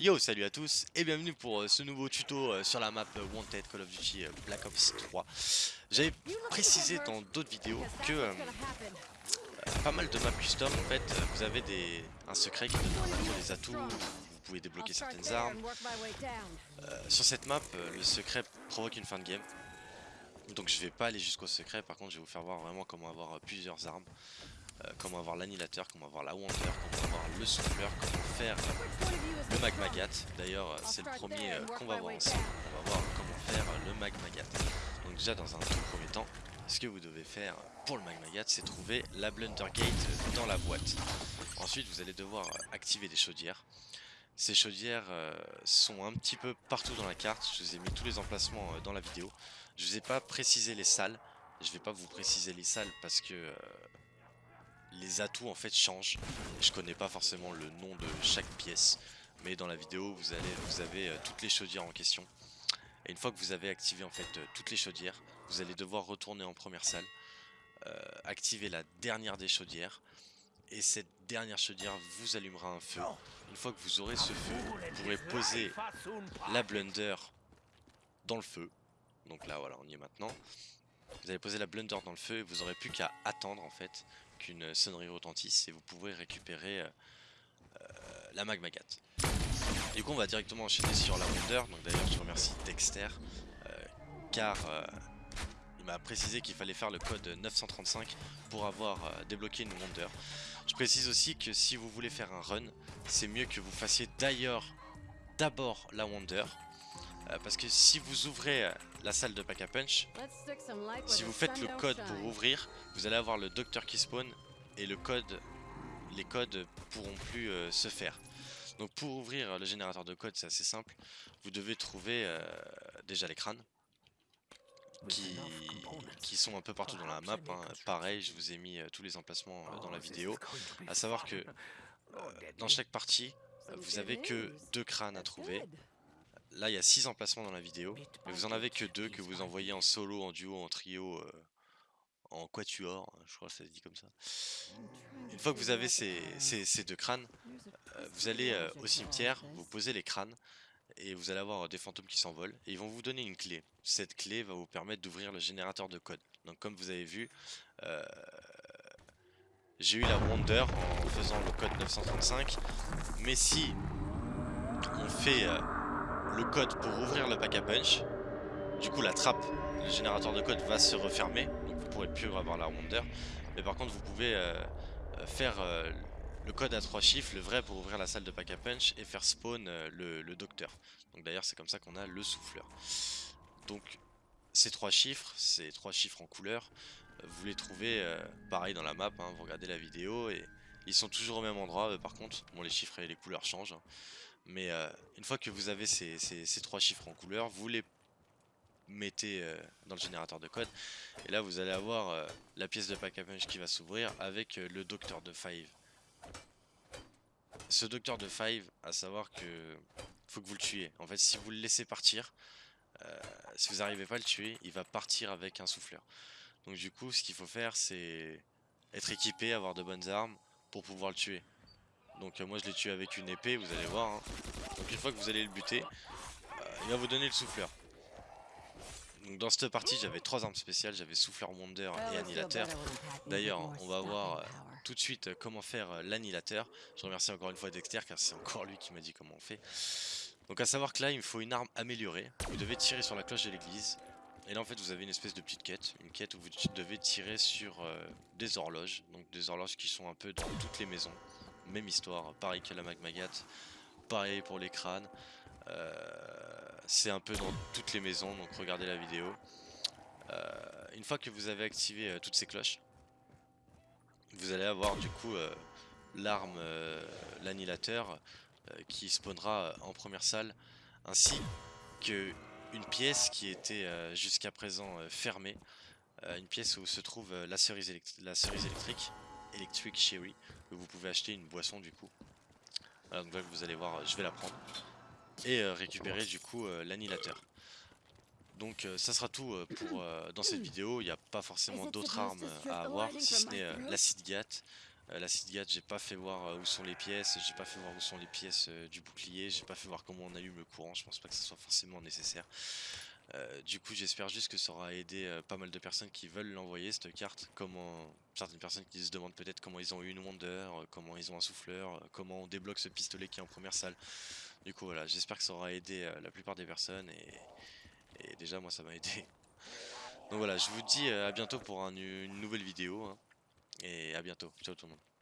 Yo, salut à tous et bienvenue pour euh, ce nouveau tuto euh, sur la map euh, Wanted Call of Duty Black Ops 3. J'avais précisé dans d'autres vidéos que pas mal de maps custom en fait, vous avez des, un secret qui donne des atouts, vous pouvez débloquer certaines armes. sur cette map, le secret provoque une fin de game. Donc je vais pas aller jusqu'au secret, par contre je vais vous faire voir vraiment comment avoir plusieurs armes. Euh, comment avoir l'annihilateur, comment avoir la Wonder, comment avoir le souffleur, comment faire le magmagat. D'ailleurs, c'est le premier euh, qu'on va voir ensemble. On va voir comment faire le magmagat. Donc déjà, dans un tout premier temps, ce que vous devez faire pour le magmagat, c'est trouver la Blundergate dans la boîte. Ensuite, vous allez devoir activer des chaudières. Ces chaudières sont un petit peu partout dans la carte. Je vous ai mis tous les emplacements dans la vidéo. Je vous ai pas précisé les salles. Je vais pas vous préciser les salles parce que les atouts en fait changent. Je connais pas forcément le nom de chaque pièce, mais dans la vidéo vous, avez euh, toutes les chaudières en question. Et une fois que vous avez activé en fait euh, toutes les chaudières, vous allez devoir retourner en première salle, euh, activer la dernière des chaudières, et cette dernière chaudière vous allumera un feu. Une fois que vous aurez ce feu, vous pourrez poser la blunder dans le feu. Donc là voilà, on y est maintenant. Vous allez poser la blunder dans le feu et vous aurez plus qu'à attendre en fait qu'une sonnerie retentisse et vous pourrez récupérer euh, euh, la magmagat. Du coup on va directement enchaîner sur la Wonder, donc d'ailleurs je remercie Dexter euh, car il m'a précisé qu'il fallait faire le code 935 pour avoir débloqué une Wonder. Je précise aussi que si vous voulez faire un run, c'est mieux que vous fassiez d'ailleurs d'abord la Wonder parce que si vous ouvrez la salle de pack a punch, si vous faites le code pour ouvrir, vous allez avoir le docteur qui spawn et le code, les codes pourront plus euh, se faire. Donc pour ouvrir le générateur de code, c'est assez simple. Vous devez trouver euh, déjà les crânes. Qui, qui, sont un peu partout dans la map. Hein. Pareil, je vous ai mis euh, tous les emplacements dans la vidéo. À savoir que dans chaque partie, vous avez que deux crânes à trouver. Là, il y a 6 emplacements dans la vidéo, mais vous en avez que 2 que vous envoyez en solo, en duo, en trio, euh, en quatuor, je crois que ça se dit comme ça. Une fois que vous avez ces, deux crânes, euh, vous allez euh, au cimetière, vous posez les crânes, et vous allez avoir des fantômes qui s'envolent, et ils vont vous donner une clé. Cette clé va vous permettre d'ouvrir le générateur de code. Donc comme vous avez vu, j'ai eu la Wonder en faisant le code 935, mais si on fait le code pour ouvrir le pack à punch. Du coup, la trappe, le générateur de code va se refermer. Donc vous pourrez plus avoir la Wonder. Mais par contre, vous pouvez euh, euh, faire euh, le code à trois chiffres, le vrai pour ouvrir la salle de pack à punch et faire spawn le, docteur. Donc d'ailleurs, c'est comme ça qu'on a le souffleur. Donc ces trois chiffres, ces trois chiffres en couleur, vous les trouvez pareil dans la map. Hein. vous regardez la vidéo et ils sont toujours au même endroit. par contre, bon, les chiffres et les couleurs changent. Hein. Mais euh, une fois que vous avez ces, trois chiffres en couleur, vous les mettez euh, dans le générateur de code. Et là, vous allez avoir euh, la pièce de pack punch qui va s'ouvrir avec le docteur de Five. Ce docteur de Five, à savoir que faut que vous le tuiez. En fait, si vous le laissez partir, si vous n'arrivez pas à le tuer, il va partir avec un souffleur. Donc du coup, ce qu'il faut faire, c'est être équipé, avoir de bonnes armes pour pouvoir le tuer. Donc euh, moi je l'ai tué avec une épée, vous allez voir. Hein. Donc une fois que vous allez le buter, euh, il va vous donner le souffleur. Donc dans cette partie j'avais trois armes spéciales, j'avais souffleur wonder et annihilateur. D'ailleurs on va voir euh, tout de suite comment faire l'annihilateur. Je remercie encore une fois Dexter car c'est encore lui qui m'a dit comment on fait. Donc à savoir que là il me faut une arme améliorée. Vous devez tirer sur la cloche de l'église. Et là en fait vous avez une espèce de petite quête, une quête où vous devez tirer sur des horloges. Donc des horloges qui sont un peu dans toutes les maisons même histoire, pareil que la Magmagat, pareil pour les crânes. Euh, c'est un peu dans toutes les maisons, donc regardez la vidéo. Euh, une fois que vous avez activé euh, toutes ces cloches, vous allez avoir du coup l'arme, l'annihilateur, qui spawnera en première salle, ainsi que une pièce qui était jusqu'à présent fermée, une pièce où se trouve la cerise, la cerise électrique, Electric Cherry, vous pouvez acheter une boisson du coup. donc là vous allez voir, je vais la prendre. Et euh, récupérer du coup euh, l'annihilateur. Donc euh, ça sera tout pour dans cette vidéo, il n'y a pas forcément d'autres armes à avoir, si ce n'est l'acide GAT, Euh, la Sidgat, j'ai pas fait voir euh, où sont les pièces, j'ai pas fait voir où sont les pièces euh, du bouclier, j'ai pas fait voir comment on allume le courant, je pense pas que ce soit forcément nécessaire. Euh, du coup j'espère juste que ça aura aidé euh, pas mal de personnes qui veulent l'envoyer cette carte, comment certaines personnes qui se demandent peut-être comment ils ont eu une Wonder, euh, comment ils ont un souffleur, comment on débloque ce pistolet qui est en première salle. Du coup voilà, j'espère que ça aura aidé la plupart des personnes et, déjà moi ça m'a aidé. Donc voilà, je vous dis à bientôt pour un- une nouvelle vidéo hein, et à bientôt. Ciao tout le monde.